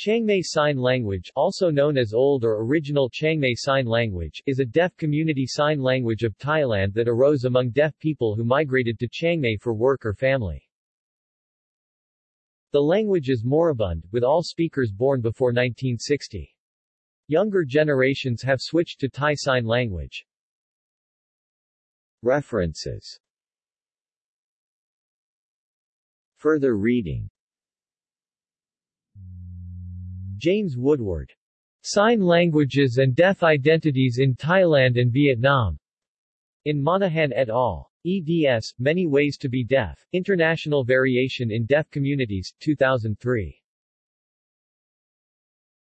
Chiangmai Sign Language also known as Old or Original Chiangmai Sign Language is a deaf community sign language of Thailand that arose among deaf people who migrated to Chiang Mai for work or family. The language is moribund, with all speakers born before 1960. Younger generations have switched to Thai Sign Language. References Further reading James Woodward. Sign Languages and Deaf Identities in Thailand and Vietnam. In Monaghan et al. eds. Many Ways to be Deaf, International Variation in Deaf Communities, 2003.